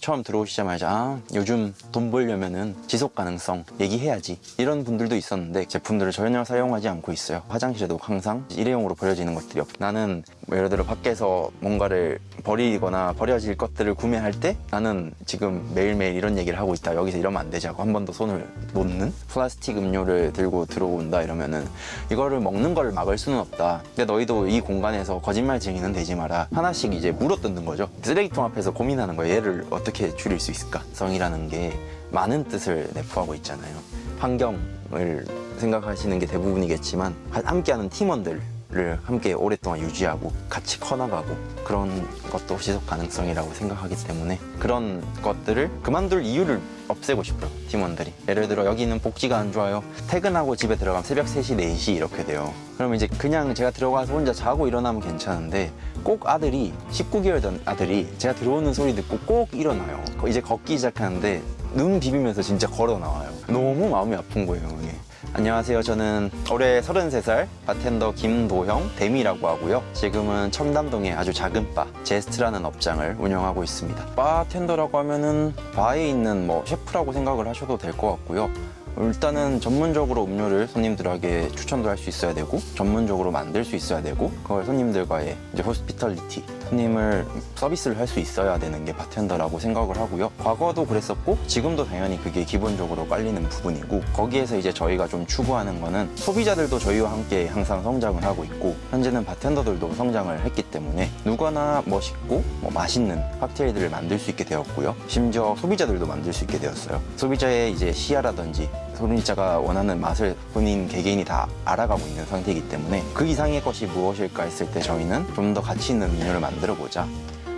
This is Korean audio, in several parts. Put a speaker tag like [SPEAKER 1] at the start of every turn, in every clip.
[SPEAKER 1] 처음 들어오시자마자 아, 요즘 돈 벌려면 은 지속 가능성 얘기해야지. 이런 분들도 있었는데 제품들을 전혀 사용하지 않고 있어요. 화장실에도 항상 일회용으로 버려지는 것들이 없. 나는 뭐 예를 들어 밖에서 뭔가를 버리거나 버려질 것들을 구매할 때 나는 지금 매일매일 이런 얘기를 하고 있다. 여기서 이러면 안 되지 하고 한 번 더 손을 놓는 플라스틱 음료를 들고 들어온다 이러면은 이거를 먹는 걸 막을 수는 없다. 근데 너희도 이 공간에서 거짓말 쟁이는 되지 마라. 하나씩 이제 물어뜯는 거죠. 쓰레기통 앞에서 고민하는 거예요. 얘를 어떻게 줄일 수 있을까? 성이라는 게 많은 뜻을 내포하고 있잖아요. 환경을 생각하시는 게 대부분이겠지만 함께하는 팀원들 를 함께 오랫동안 유지하고 같이 커나가고 그런 것도 지속 가능성이라고 생각하기 때문에 그런 것들을 그만둘 이유를 없애고 싶어요 팀원들이. 예를 들어 여기는 복지가 안 좋아요. 퇴근하고 집에 들어가면 새벽 3시 4시 이렇게 돼요. 그러면 이제 그냥 제가 들어가서 혼자 자고 일어나면 괜찮은데 꼭 아들이 19개월 된 아들이 제가 들어오는 소리 듣고 꼭 일어나요. 이제 걷기 시작하는데 눈 비비면서 진짜 걸어 나와요. 너무 마음이 아픈 거예요 이게 안녕하세요. 저는 올해 33살 바텐더 김도형 데미라고 하고요. 지금은 청담동의 아주 작은 바 제스트라는 업장을 운영하고 있습니다. 바텐더라고 하면은 바에 있는 뭐 셰프라고 생각을 하셔도 될 것 같고요. 일단은 전문적으로 음료를 손님들에게 추천도 할 수 있어야 되고 전문적으로 만들 수 있어야 되고 그걸 손님들과의 이제 hospitality 손님을 서비스를 할 수 있어야 되는 게 바텐더라고 생각을 하고요. 과거도 그랬었고 지금도 당연히 그게 기본적으로 깔리는 부분이고 거기에서 이제 저희가 좀 추구하는 거는 소비자들도 저희와 함께 항상 성장을 하고 있고 현재는 바텐더들도 성장을 했기 때문에 누구나 멋있고 뭐 맛있는 칵테일들을 만들 수 있게 되었고요. 심지어 소비자들도 만들 수 있게 되었어요. 소비자의 이제 시야라든지 소비자가 원하는 맛을 본인 개개인이 다 알아가고 있는 상태이기 때문에 그 이상의 것이 무엇일까 했을 때 저희는 좀 더 가치 있는 음료를 만들어 보자.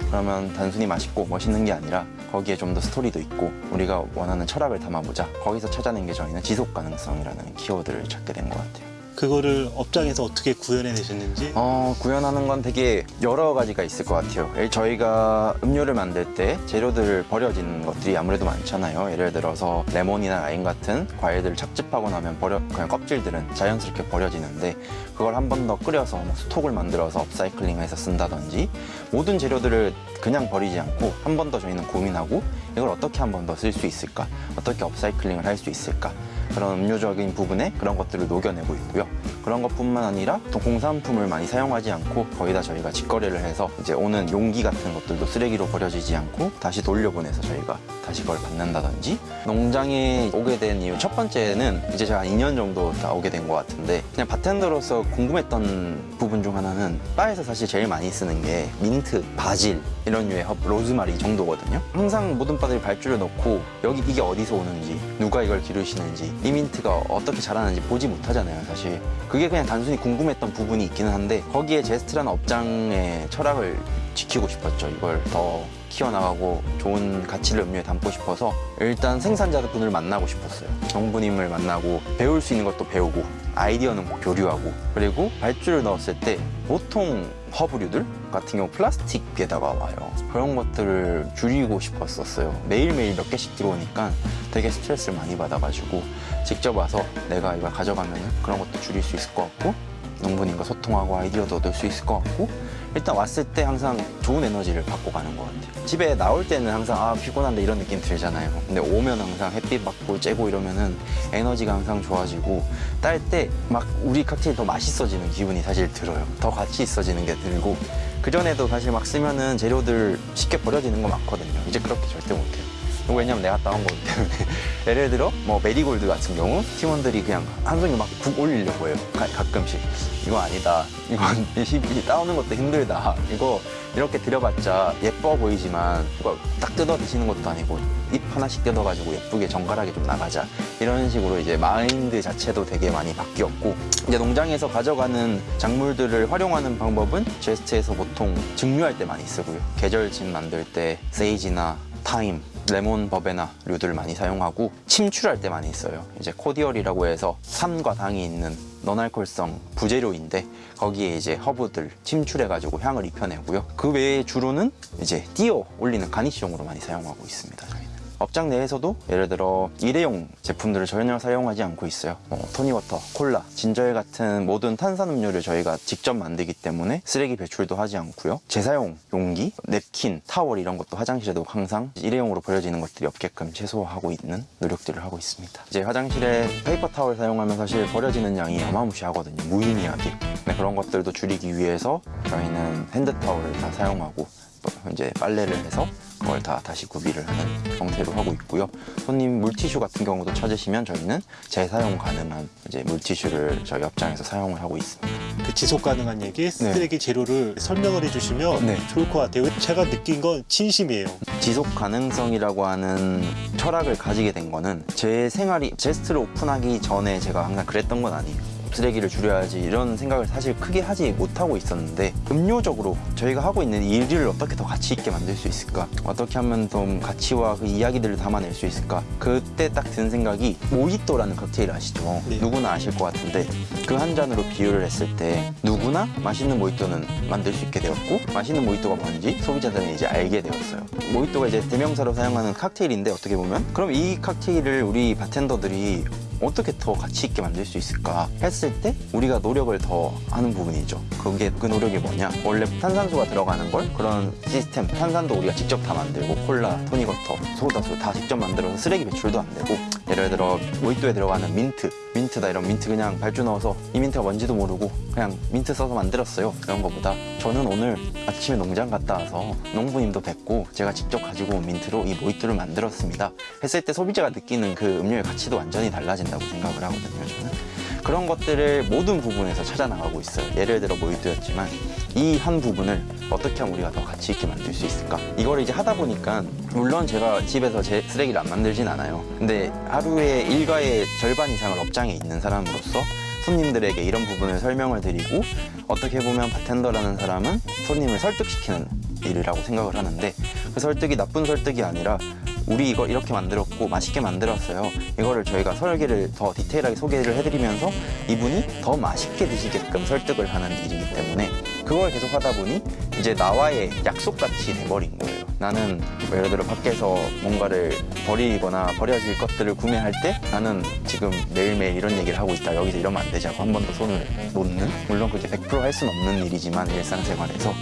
[SPEAKER 1] 그러면 단순히 맛있고 멋있는 게 아니라 거기에 좀 더 스토리도 있고 우리가 원하는 철학을 담아보자. 거기서 찾아낸 게 저희는 지속 가능성이라는 키워드를 찾게 된 것 같아요
[SPEAKER 2] 그거를 업장에서 어떻게 구현해 내셨는지
[SPEAKER 1] 어, 구현하는 건 되게 여러 가지가 있을 것 같아요. 예, 저희가 음료를 만들 때 재료들 버려지는 것들이 아무래도 많잖아요. 예를 들어서 레몬이나 라임 같은 과일들을 착즙하고 나면 버려, 그냥 껍질들은 자연스럽게 버려지는데 그걸 한 번 더 끓여서 뭐 stock을 만들어서 upcycling해서 쓴다든지 모든 재료들을 그냥 버리지 않고 한 번 더 저희는 고민하고 이걸 어떻게 한 번 더 쓸 수 있을까? 어떻게 upcycling을 할 수 있을까? 그런 음료적인 부분에 그런 것들을 녹여내고 있고요. 그런 것뿐만 아니라 또 공산품을 많이 사용하지 않고 거의 다 저희가 직거래를 해서 이제 오는 용기 같은 것들도 쓰레기로 버려지지 않고 다시 돌려보내서 저희가 다시 그걸 받는다든지 농장에 오게 된 이유 첫 번째는 이제 제가 한 2년 정도 다니게 된 것 같은데 그냥 바텐더로서 궁금했던 부분 중 하나는 바에서 사실 제일 많이 쓰는 게 민트, 바질 이런 류의 허브, 로즈마리 정도거든요. 항상 모든 바들이 발주를 넣고 여기 이게 어디서 오는지 누가 이걸 기르시는지 이 민트가 어떻게 자라는지 보지 못하잖아요 사실. 그게 그냥 단순히 궁금했던 부분이 있기는 한데 거기에 제스트라는 업장의 철학을 지키고 싶었죠 이걸. 더 키워나가고 좋은 가치를 음료에 담고 싶어서 일단 생산자분을 만나고 싶었어요. 정부님을 만나고 배울 수 있는 것도 배우고 아이디어는 교류하고. 그리고 발주를 넣었을 때 보통 허브류들 같은 경우 플라스틱에다가 와요. 그런 것들을 줄이고 싶었었어요. 매일매일 몇 개씩 들어오니까 되게 스트레스를 많이 받아가지고 직접 와서 내가 이걸 가져가면 그런 것도 줄일 수 있을 것 같고 농부님과 소통하고 아이디어도 얻을 수 있을 것 같고 일단 왔을 때 항상 좋은 에너지를 받고 가는 것 같아요. 집에 나올 때는 항상 아 피곤한데 이런 느낌 들잖아요. 근데 오면 항상 햇빛 받고 쬐고 이러면은 에너지가 항상 좋아지고 딸 때 막 우리 칵테일 더 맛있어지는 기분이 사실 들어요. 더 가치 있어지는 게 들고 그전에도 사실 막 쓰면은 재료들 쉽게 버려지는 거 많거든요. 이제 그렇게 절대 못해요 왜냐면 내가 따온 거기 때문에. 예를 들어 뭐 메리골드 같은 경우 팀원들이 그냥 한 송이 막 국 올리려고 해요. 가, 가끔씩. 이거 아니다. 이건 이 따오는 것도 힘들다. 이거 이렇게 드려봤자 예뻐 보이지만 딱 뜯어 드시는 것도 아니고 잎 하나씩 뜯어가지고 예쁘게 정갈하게 좀 나가자. 이런 식으로 이제 마인드 자체도 되게 많이 바뀌었고 이제 농장에서 가져가는 작물들을 활용하는 방법은 제스트에서 보통 증류할 때 많이 쓰고요. 계절진 만들 때 세이지나 타임 레몬 버베나 류들을 많이 사용하고 침출할 때 많이 써요. 이제 cordial이라고 해서 산과 당이 있는 non알콜성 부재료인데 거기에 이제 허브들 침출해 가지고 향을 입혀내고요. 그 외에 주로는 이제 띄어 올리는 garnish용으로 많이 사용하고 있습니다 업장 내에서도 예를 들어 일회용 제품들을 전혀 사용하지 않고 있어요. 뭐 tonic water, 콜라, ginger ale 같은 모든 탄산음료를 저희가 직접 만들기 때문에 쓰레기 배출도 하지 않고요. 재사용 용기, 냅킨, 타월 이런 것도 화장실에도 항상 일회용으로 버려지는 것들이 없게끔 최소화하고 있는 노력들을 하고 있습니다. 이제 화장실에 paper towel 사용하면 사실 버려지는 양이 어마무시하거든요. 무의미하게. 네, 그런 것들도 줄이기 위해서 저희는 hand towel을 다 사용하고 또 이제 빨래를 해서 그걸 다 다시 구비를 하는 형태로 하고 있고요. 손님 물티슈 같은 경우도 찾으시면 저희는 재사용 가능한 이제 물티슈를 저희 업장에서 사용을 하고 있습니다.
[SPEAKER 2] 그 지속 가능한 얘기, 쓰레기 재료를 설명을 해주시면
[SPEAKER 1] 네.
[SPEAKER 2] 좋을 것 같아요. 제가 느낀 건 진심이에요.
[SPEAKER 1] 지속 가능성이라고 하는 철학을 가지게 된 거는 제 생활이 제스트를 오픈하기 전에 제가 항상 그랬던 건 아니에요. 쓰레기를 줄여야지 이런 생각을 사실 크게 하지 못하고 있었는데 음료적으로 저희가 하고 있는 이 일을 어떻게 더 가치 있게 만들 수 있을까? 어떻게 하면 좀 가치와 그 이야기들을 담아낼 수 있을까? 그때 딱 든 생각이 모히또라는 칵테일 아시죠?
[SPEAKER 2] 네.
[SPEAKER 1] 누구나 아실 것 같은데 그 한 잔으로 비유를 했을 때 누구나 맛있는 모히또는 만들 수 있게 되었고 맛있는 모히또가 뭔지 소비자들은 이제 알게 되었어요. 모히또가 이제 대명사로 사용하는 칵테일인데 어떻게 보면 그럼 이 칵테일을 우리 바텐더들이 어떻게 더 가치 있게 만들 수 있을까 했을 때 우리가 노력을 더 하는 부분이죠. 그게 그 노력이 뭐냐? 원래 탄산수가 들어가는 걸 그런 시스템 탄산도 우리가 직접 다 만들고 콜라, 토닉워터, 소다수 다 직접 만들어서 쓰레기 배출도 안 되고 예를 들어 모히또에 들어가는 민트, 민트다 이런 민트 그냥 발주 넣어서 이 민트가 뭔지도 모르고 그냥 민트 써서 만들었어요. 그런 거보다 저는 오늘 아침에 농장 갔다 와서 농부님도 뵙고 제가 직접 가지고 온 민트로 이 모히또를 만들었습니다. 했을 때 소비자가 느끼는 그 음료의 가치도 완전히 달라진다고 생각을 하거든요. 저는 그런 것들을 모든 부분에서 찾아 나가고 있어요. 예를 들어 모히또였지만 이 한 부분을 어떻게 하면 우리가 더 가치 있게 만들 수 있을까? 이걸 이제 하다 보니까 물론 제가 집에서 제 쓰레기를 안 만들진 않아요. 근데 하루에 일과의 절반 이상을 업장에 있는 사람으로서 손님들에게 이런 부분을 설명을 드리고 어떻게 보면 바텐더라는 사람은 손님을 설득시키는 일이라고 생각을 하는데 그 설득이 나쁜 설득이 아니라 우리 이거 이렇게 만들었고 맛있게 만들었어요. 이거를 저희가 설계를 더 디테일하게 소개를 해드리면서 이분이 더 맛있게 드시게끔 설득을 하는 일이기 때문에 그걸 계속 하다 보니 이제 나와의 약속같이 돼버린 거예요. 나는 뭐 예를 들어 밖에서 뭔가를 버리거나 버려질 것들을 구매할 때 나는 지금 매일매일 이런 얘기를 하고 있다. 여기서 이러면 안 되지 하고 한 번 더 손을 놓는 물론 그게 100%할 수는 없는 일이지만 일상생활에서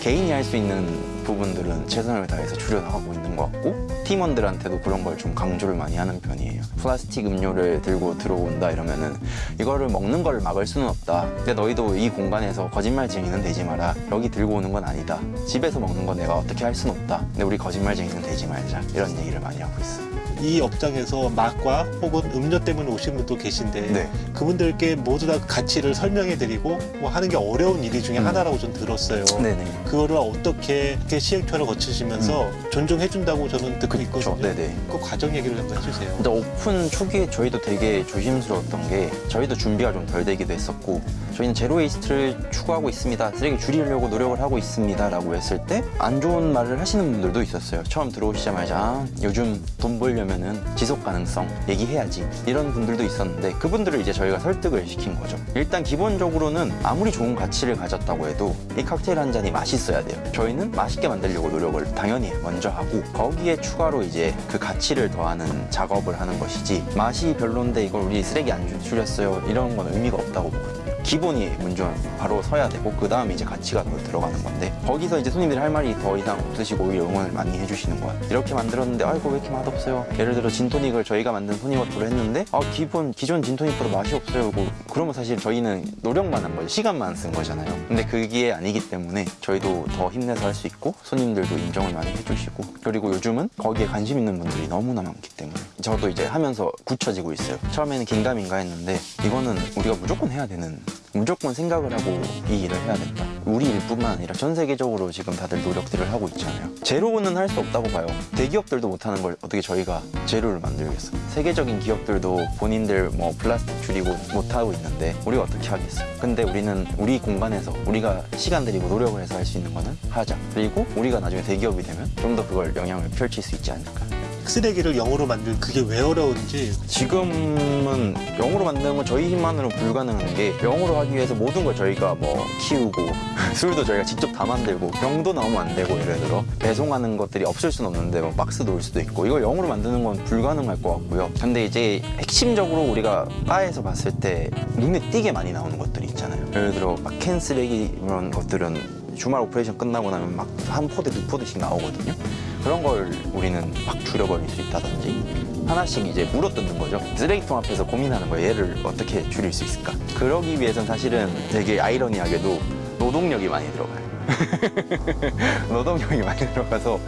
[SPEAKER 1] 개인이 할 수 있는 부분들은 최선을 다해서 줄여나가고 것 같고 팀원들한테도 그런 걸 좀 강조를 많이 하는 편이에요. 플라스틱 음료를 들고 들어온다 이러면 은 이거를 먹는 걸 막을 수는 없다. 근데 너희도 이 공간에서 거짓말쟁이는 되지 마라. 여기 들고 오는 건 아니다. 집에서 먹는 거 내가 어떻게 할 수는 없다. 근데 우리 거짓말쟁이는 되지 말자. 이런 얘기를 많이 하고 있어요
[SPEAKER 2] 이 업장에서 맛과 혹은 음료 때문에 오신 분도 계신데
[SPEAKER 1] 네.
[SPEAKER 2] 그분들께 모두 다 가치를 설명해 드리고 뭐 하는 게 어려운 일이 중에
[SPEAKER 1] 음.
[SPEAKER 2] 하나라고 좀 들었어요.
[SPEAKER 1] 네네
[SPEAKER 2] 그거를 어떻게 이렇게 시행착오를 거치시면서 존중해 준다고 저는 듣고 있거든요.
[SPEAKER 1] 음. 네네
[SPEAKER 2] 그 과정 얘기를 한번 해주세요.
[SPEAKER 1] 근데 오픈 초기에 저희도 되게 조심스러웠던 게 저희도 준비가 좀 덜 되기도 했었고 저희는 zero waste를 추구하고 있습니다. 쓰레기 줄이려고 노력을 하고 있습니다. 라고 했을 때 안 좋은 말을 하시는 분들도 있었어요. 처음 들어오시자마자 아, 요즘 돈 벌려면 은 지속 가능성 얘기해야지 이런 분들도 있었는데 그분들을 이제 저희가 설득을 시킨 거죠. 일단 기본적으로는 아무리 좋은 가치를 가졌다고 해도 이 칵테일 한 잔이 맛있어야 돼요. 저희는 맛있게 만들려고 노력을 당연히 먼저 하고 거기에 추가로 이제 그 가치를 더하는 작업을 하는 것이지 맛이 별론데 이걸 우리 쓰레기 안 줄- 줄였어요 이런 건 의미가 없다고 보거든요. 기본이 먼저 바로 서야 되고 그 다음에 이제 가치가 더 들어가는 건데 거기서 이제 손님들이 할 말이 더 이상 없으시고 오히려 응원을 많이 해주시는 거야 이렇게 만들었는데 아이고 왜 이렇게 맛없어요? 예를 들어 진토닉을 저희가 만든 토닉워터로 했는데 아 기본 기존 진토닉보다 맛이 없어요. 뭐 그러면 사실 저희는 노력만 한 거죠. 시간만 쓴 거잖아요. 근데 그게 아니기 때문에 저희도 더 힘내서 할 수 있고 손님들도 인정을 많이 해주시고 그리고 요즘은 거기에 관심 있는 분들이 너무나 많기 때문에 저도 이제 하면서 굳혀지고 있어요. 처음에는 긴가민가 했는데 이거는 우리가 무조건 해야 되는 무조건 생각을 하고 이 일을 해야 된다. 우리 일뿐만 아니라 전 세계적으로 지금 다들 노력들을 하고 있잖아요. 제로는 할 수 없다고 봐요. 대기업들도 못하는 걸 어떻게 저희가 제로를 만들겠어? 세계적인 기업들도 본인들 뭐 플라스틱 줄이고 못하고 있는데 우리가 어떻게 하겠어? 근데 우리는 우리 공간에서 우리가 시간 들이고 노력을 해서 할 수 있는 거는 하자. 그리고 우리가 나중에 대기업이 되면 좀 더 그걸 영향을 펼칠 수 있지 않을까.
[SPEAKER 2] 쓰레기를 영으로 만들 그게 왜 어려운지
[SPEAKER 1] 지금은 영으로 만드는 건 저희 힘만으로 불가능한 게 영으로 하기 위해서 모든 걸 저희가 뭐 키우고 술도 저희가 직접 다 만들고 병도 나오면 안 되고 예를 들어 배송하는 것들이 없을 수는 없는데 뭐 박스도 올 수도 있고 이걸 영으로 만드는 건 불가능할 것 같고요. 근데 이제 핵심적으로 우리가 바에서 봤을 때 눈에 띄게 많이 나오는 것들이 있잖아요. 예를 들어 막 캔 쓰레기 이런 것들은 주말 operation 끝나고 나면 막 한 포대 두 포대씩 나오거든요. 그런 걸 우리는 막 줄여버릴 수 있다든지 하나씩 이제 물어뜯는 거죠. 쓰레기통 앞에서 고민하는 거예요. 얘를 어떻게 줄일 수 있을까? 그러기 위해선 사실은 되게 아이러니하게도 노동력이 많이 들어가요. 노동력이 많이 들어가서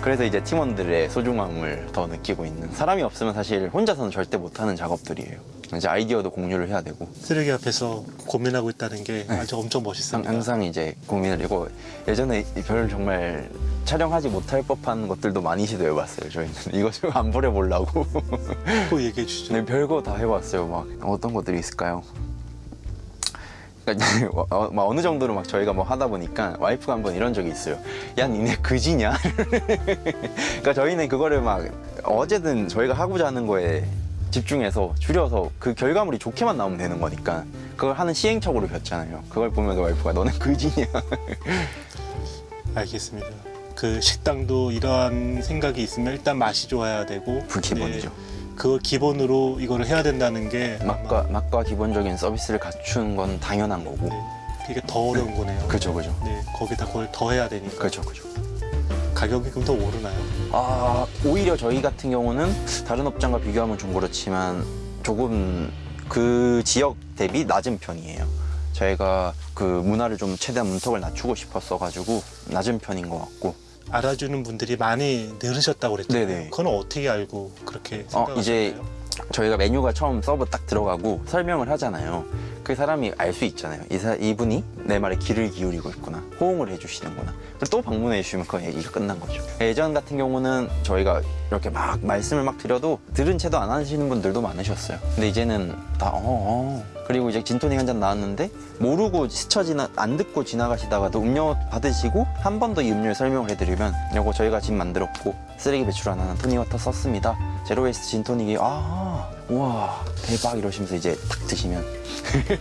[SPEAKER 1] 그래서 이제 팀원들의 소중함을 더 느끼고 있는 사람이 없으면 사실 혼자서는 절대 못하는 작업들이에요. 이제 아이디어도 공유를 해야 되고
[SPEAKER 2] 쓰레기 앞에서 고민하고 있다는 게
[SPEAKER 1] 네.
[SPEAKER 2] 아주 엄청
[SPEAKER 1] 항-
[SPEAKER 2] 멋있습니다.
[SPEAKER 1] 항상 이제 고민을 이고 예전에 별 정말 촬영하지 못할 법한 것들도 많이 시도해봤어요. 저희는 이거 좀 안 버려보려고
[SPEAKER 2] 또 얘기해 주시죠.
[SPEAKER 1] 네, 별거 다 해봤어요. 막 어떤 것들이 있을까요? 그러니까 이제 어, 막 어느 정도로 막 저희가 뭐 하다 보니까 와이프가 한번 이런 적이 있어요. 야 니네 그지냐? 그러니까 저희는 그거를 막 어제든 저희가 하고자 하는 거에 집중해서 줄여서 그 결과물이 좋게만 나오면 되는 거니까 그걸 하는 시행착오를 폈잖아요. 그걸 보면서 와이프가 너는 그지냐?
[SPEAKER 2] 알겠습니다. 그 식당도 이러한 생각이 있으면 일단 맛이 좋아야 되고
[SPEAKER 1] 그 기본이죠.
[SPEAKER 2] 네, 그걸 기본으로 이거를 해야 된다는 게
[SPEAKER 1] 맛과 맛과 기본적인 서비스를 갖춘 건 당연한 거고.
[SPEAKER 2] 네, 이게 더 어려운 거네요.
[SPEAKER 1] 그죠 그죠.
[SPEAKER 2] 네, 거기다 그걸 더 해야 되니까
[SPEAKER 1] 그죠 그죠.
[SPEAKER 2] 가격이 그럼 더 오르나요?
[SPEAKER 1] 아 오히려 저희 같은 경우는 다른 업장과 비교하면 좀 그렇지만 조금 그 지역 대비 낮은 편이에요. 저희가 그 문화를 좀 최대한 문턱을 낮추고 싶었어 가지고 낮은 편인 것 같고
[SPEAKER 2] 알아주는 분들이 많이 늘으셨다고 그랬잖아요.
[SPEAKER 1] 네네.
[SPEAKER 2] 그건 어떻게 알고 그렇게
[SPEAKER 1] 어,
[SPEAKER 2] 생각하셨나요?
[SPEAKER 1] 이제 저희가 메뉴가 처음 서브 딱 들어가고 설명을 하잖아요. 그 사람이 알 수 있잖아요. 이 사, 이분이 내 말에 귀를 기울이고 있구나. 호응을 해주시는구나. 그리고 또 방문해 주시면 그 얘기가 끝난 거죠. 예전 같은 경우는 저희가 이렇게 막 말씀을 막 드려도 들은 체도 안 하시는 분들도 많으셨어요. 근데 이제는 다 어, 어. 그리고 이제 진토닉 한 잔 나왔는데 모르고 스쳐 지나 안 듣고 지나가시다가도 음료 받으시고 한 번 더 이 음료를 설명을 해드리면 이거 저희가 지금 만들었고 쓰레기 배출 안 하는 tonic water 썼습니다. zero waste 진토닉이 아 우와 대박 이러시면서 이제 탁 드시면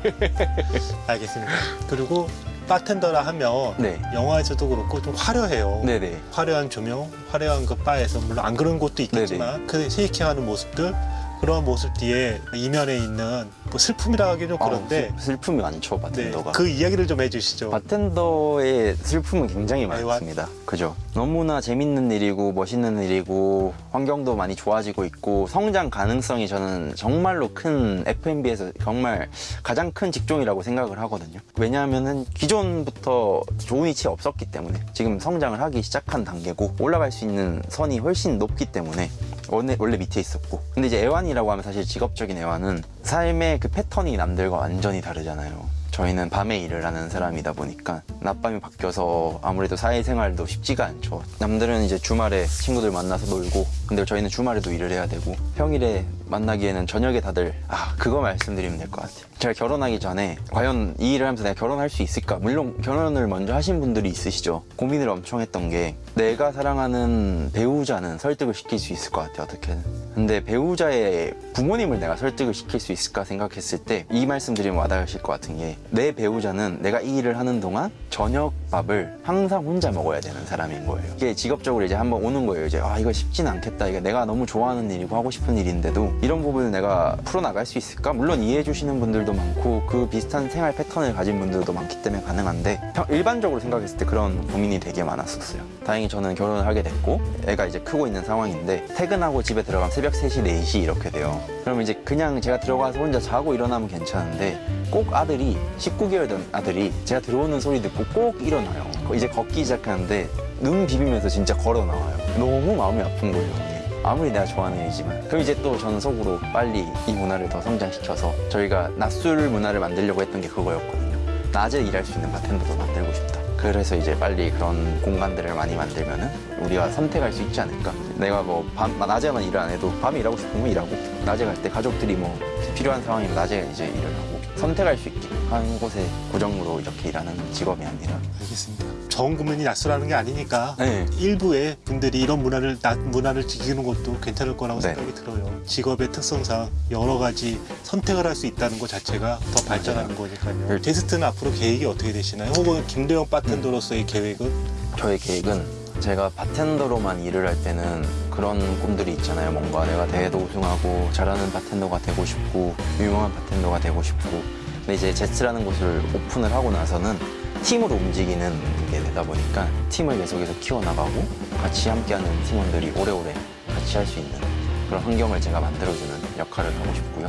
[SPEAKER 2] 알겠습니다. 그리고 바텐더라 하면
[SPEAKER 1] 네.
[SPEAKER 2] 영화에서도 그렇고 좀 화려해요.
[SPEAKER 1] 네네
[SPEAKER 2] 화려한 조명, 화려한 그 바에서 물론 안 그런 곳도 있겠지만 그 shaking하는 모습들 그런 모습 뒤에 이면에 있는 뭐 슬픔이라 하기 좀 그런데
[SPEAKER 1] 아, 슬- 슬픔이 많죠
[SPEAKER 2] 네,
[SPEAKER 1] 바텐더가
[SPEAKER 2] 그 이야기를 좀 해주시죠.
[SPEAKER 1] 바텐더의 슬픔은 굉장히
[SPEAKER 2] 아이,
[SPEAKER 1] 많습니다. 그죠? 너무나 재밌는 일이고 멋있는 일이고 환경도 많이 좋아지고 있고 성장 가능성이 저는 정말로 큰 F&B에서 정말 가장 큰 직종이라고 생각을 하거든요. 왜냐하면은 기존부터 좋은 위치에 없었기 때문에 지금 성장을 하기 시작한 단계고 올라갈 수 있는 선이 훨씬 높기 때문에 원래, 원래 밑에 있었고 근데 이제 애완이라고 하면 사실 직업적인 애완은 삶의 그 패턴이 남들과 완전히 다르잖아요. 저희는 밤에 일을 하는 사람이다 보니까 낮밤이 바뀌어서 아무래도 사회생활도 쉽지가 않죠. 남들은 이제 주말에 친구들 만나서 놀고 근데 저희는 주말에도 일을 해야 되고 평일에 만나기에는 저녁에 다들 아 그거 말씀드리면 될 것 같아요. 제가 결혼하기 전에 과연 이 일을 하면서 내가 결혼할 수 있을까? 물론 결혼을 먼저 하신 분들이 있으시죠. 고민을 엄청 했던 게 내가 사랑하는 배우자는 설득을 시킬 수 있을 것 같아요. 어떻게든. 근데 배우자의 부모님을 내가 설득을 시킬 수 있을까 생각했을 때 이 말씀 드리면 와닿으실 것 같은 게 내 배우자는 내가 이 일을 하는 동안 저녁 밥을 항상 혼자 먹어야 되는 사람인 거예요. 이게 직업적으로 이제 한번 오는 거예요. 이제 아 이거 쉽진 않겠다. 이게 내가 너무 좋아하는 일이고 하고 싶은 일인데도 이런 부분을 내가 풀어나갈 수 있을까? 물론 이해해 주시는 분들도 많고 그 비슷한 생활 패턴을 가진 분들도 많기 때문에 가능한데 평- 일반적으로 생각했을 때 그런 고민이 되게 많았었어요. 다행히 저는 결혼을 하게 됐고 애가 이제 크고 있는 상황인데 퇴근하고 집에 들어가면 새벽 3시, 4시 이렇게 돼요. 그러면 이제 그냥 제가 들어가서 혼자 자고 일어나면 괜찮은데 꼭 아들이 19개월 된 아들이 제가 들어오는 소리 듣고 꼭 일어나요. 이제 걷기 시작하는데 눈 비비면서 진짜 걸어 나와요. 너무 마음이 아픈 거예요. 아무리 내가 좋아하는 일이지만. 그럼 이제 또 저는 속으로 빨리 이 문화를 더 성장시켜서 저희가 낮술 문화를 만들려고 했던 게 그거였거든요. 낮에 일할 수 있는 바텐더도 만들고 싶다. 그래서 이제 빨리 그런 공간들을 많이 만들면 은 우리가 선택할 수 있지 않을까 내가 뭐 밤, 낮에만 일을 안 해도 밤에 일하고 싶으면 일하고 낮에 갈 때 가족들이 뭐 필요한 상황이면 낮에 이제 일을 하고 선택할 수 있게 한 곳에 고정으로 이렇게 일하는 직업이 아니라
[SPEAKER 2] 알겠습니다. 전국민이 낯설하는 게 아니니까
[SPEAKER 1] 네.
[SPEAKER 2] 일부의 분들이 이런 문화를 나- 문화를 지키는 것도 괜찮을 거라고
[SPEAKER 1] 네.
[SPEAKER 2] 생각이 들어요. 직업의 특성상 여러 가지 선택을 할 수 있다는 것 자체가 더 발전하는 거니까요.
[SPEAKER 1] 네.
[SPEAKER 2] 제스트는 앞으로 계획이 어떻게 되시나요? 혹은 김도영 바텐더로서의 계획은
[SPEAKER 1] 저의 계획은 제가 바텐더로만 일을 할 때는 그런 꿈들이 있잖아요. 뭔가 내가 대회도 우승하고 잘하는 바텐더가 되고 싶고 유명한 바텐더가 되고 싶고 근데 이제 제스라는 곳을 오픈을 하고 나서는 팀으로 움직이는 게 되다 보니까 팀을 계속해서 키워나가고 같이 함께하는 팀원들이 오래오래 같이 할 수 있는 그런 환경을 제가 만들어주는 역할을 하고 싶고요.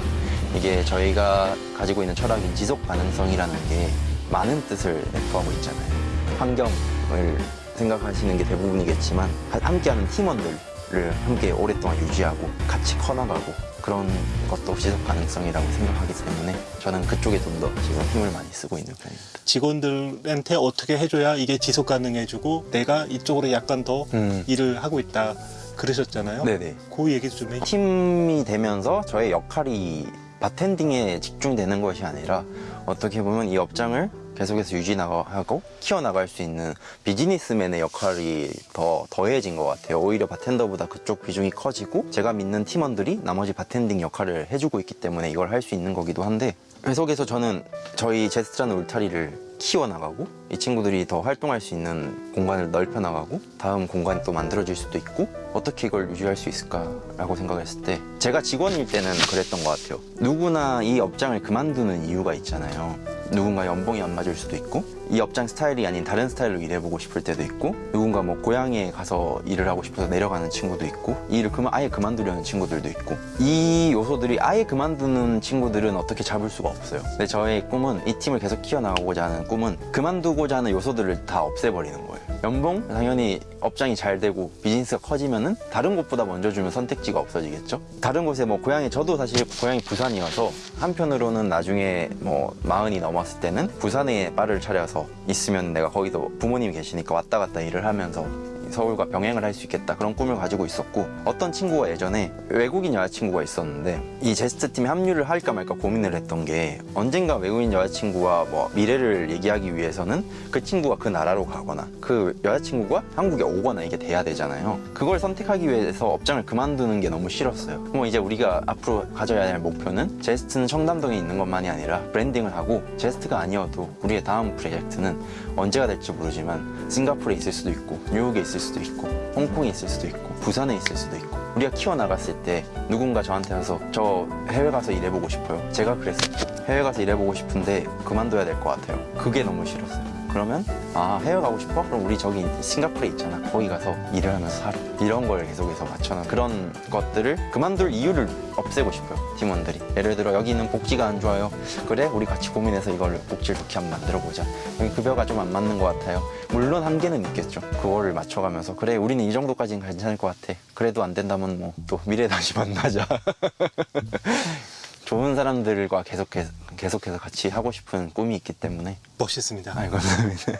[SPEAKER 1] 이게 저희가 가지고 있는 철학인 지속 가능성이라는 게 많은 뜻을 내포하고 있잖아요. 환경을 생각하시는 게 대부분이겠지만 함께하는 팀원들을 함께 오랫동안 유지하고 같이 커나가고 그런 것도 지속 가능성이라고 생각하기 때문에 저는 그쪽에 좀 더 지금 힘을 많이 쓰고 있는 편입니다.
[SPEAKER 2] 직원들한테 어떻게 해줘야 이게 지속 가능해지고 내가 이쪽으로 약간 더
[SPEAKER 1] 음.
[SPEAKER 2] 일을 하고 있다 그러셨잖아요.
[SPEAKER 1] 네네.
[SPEAKER 2] 그 얘기 좀 해.
[SPEAKER 1] 팀이 되면서 저의 역할이 바텐딩에 집중되는 것이 아니라 어떻게 보면 이 업장을 계속해서 유지나가고 키워나갈 수 있는 비즈니스맨의 역할이 더 더해진 것 같아요. 오히려 바텐더보다 그쪽 비중이 커지고 제가 믿는 팀원들이 나머지 바텐딩 역할을 해주고 있기 때문에 이걸 할 수 있는 거기도 한데 계속해서 저는 저희 제스트라는 울타리를 키워나가고 이 친구들이 더 활동할 수 있는 공간을 넓혀나가고 다음 공간이 또 만들어질 수도 있고 어떻게 이걸 유지할 수 있을까라고 생각했을 때 제가 직원일 때는 그랬던 것 같아요. 누구나 이 업장을 그만두는 이유가 있잖아요. 누군가 연봉이 안 맞을 수도 있고 이 업장 스타일이 아닌 다른 스타일로 일해보고 싶을 때도 있고 누군가 뭐 고향에 가서 일을 하고 싶어서 내려가는 친구도 있고 이 일을 그만 아예 그만두려는 친구들도 있고 이 요소들이 아예 그만두는 친구들은 어떻게 잡을 수가 없어요. 근데 저의 꿈은 이 팀을 계속 키워나가고자 하는 꿈은 그만두고자 하는 요소들을 다 없애버리는 거예요 연봉? 당연히 업장이 잘 되고 비즈니스가 커지면은 다른 곳보다 먼저 주면 선택지가 없어지겠죠? 다른 곳에 뭐 고향이 저도 사실 고향이 부산이어서 한편으로는 나중에 뭐 마흔이 넘었을 때는 부산에 바를 차려서 있으면 내가 거기도 부모님이 계시니까 왔다 갔다 일을 하면서 서울과 병행을 할 수 있겠다 그런 꿈을 가지고 있었고 어떤 친구가 예전에 외국인 여자친구가 있었는데 이 제스트 팀에 합류를 할까 말까 고민을 했던 게 언젠가 외국인 여자친구와 뭐 미래를 얘기하기 위해서는 그 친구가 그 나라로 가거나 그 여자친구가 한국에 오거나 이게 돼야 되잖아요. 그걸 선택하기 위해서 업장을 그만두는 게 너무 싫었어요. 뭐 이제 우리가 앞으로 가져야 할 목표는 제스트는 청담동에 있는 것만이 아니라 branding을 하고 제스트가 아니어도 우리의 다음 프로젝트는 언제가 될지 모르지만 싱가포르에 있을 수도 있고 뉴욕에 있을 수도 있고 홍콩에 있을 수도 있고 부산에 있을 수도 있고. 우리가 키워나갔을 때 누군가 저한테 와서 저 해외 가서 일해보고 싶어요. 제가 그랬었고 해외 가서 일해보고 싶은데 그만둬야 될 것 같아요. 그게 너무 싫었어요 그러면 아 해외 가고 싶어? 그럼 우리 저기 싱가포르에 있잖아. 거기 가서 일을 하면서 살아 이런 걸 계속해서 맞춰놓은 그런 것들을 그만둘 이유를 없애고 싶어요 팀원들이. 예를 들어 여기는 복지가 안 좋아요. 그래? 우리 같이 고민해서 이걸 복지를 좋게 한번 만들어 보자. 여기 급여가 좀 안 맞는 것 같아요. 물론 한계는 있겠죠. 그거를 맞춰가면서 그래 우리는 이 정도까지는 괜찮을 것 같아. 그래도 안 된다면 뭐 또 미래에 다시 만나자. 좋은 사람들과 계속해서, 계속해서 같이 하고 싶은 꿈이 있기 때문에
[SPEAKER 2] 멋있습니다.
[SPEAKER 1] 아이 감사합니다.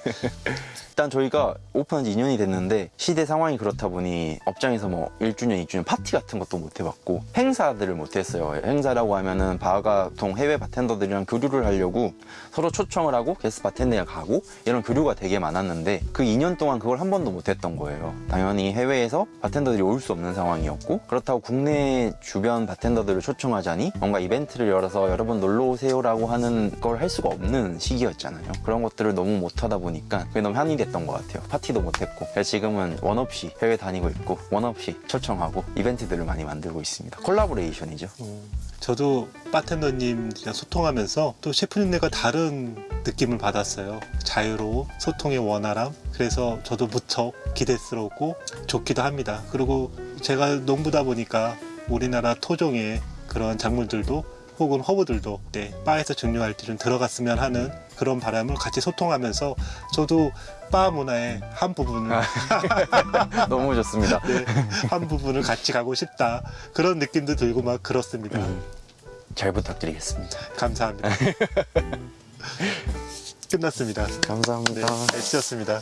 [SPEAKER 1] 일단 저희가 오픈한 지 2년이 됐는데 시대 상황이 그렇다 보니 업장에서 뭐 1주년, 2주년 파티 같은 것도 못 해봤고 행사들을 못 했어요. 행사라고 하면은 바가통 해외 바텐더들이랑 교류를 하려고 서로 초청을 하고 guest bartender에 가고 이런 교류가 되게 많았는데 그 2년 동안 그걸 한 번도 못 했던 거예요. 당연히 해외에서 바텐더들이 올 수 없는 상황이었고 그렇다고 국내 주변 바텐더들을 초청하자니 뭔가 이벤트를 열어서 여러분 놀러 오세요라 고 하는 걸 할 수가 없는 시기였잖아요. 그런 것들을 너무 못 하다 보니까 그게 너무 한이 됐던 것 같아요. 파티도 못 했고 그래서 지금은 원 없이 해외 다니고 있고 원 없이 초청하고 이벤트들을 많이 만들고 있습니다. collaboration이죠.
[SPEAKER 2] 음, 저도 바텐더님이랑 소통하면서 또 셰프님네가 다른 느낌을 받았어요. 자유로움, 소통의 원활함. 그래서 저도 무척 기대스럽고 좋기도 합니다. 그리고 제가 농부다 보니까 우리나라 토종의 그런 작물들도 혹은 허브들도 네, 바에서 증류할 때좀 들어갔으면 하는 그런 바람을 같이 소통하면서 저도 바 문화의 한 부분을
[SPEAKER 1] 너무 좋습니다.
[SPEAKER 2] 네, 한 부분을 같이 가고 싶다 그런 느낌도 들고 막 그렇습니다.
[SPEAKER 1] 음, 잘 부탁드리겠습니다.
[SPEAKER 2] 감사합니다. 끝났습니다.
[SPEAKER 1] 감사합니다.
[SPEAKER 2] 네, 애쓰셨습니다.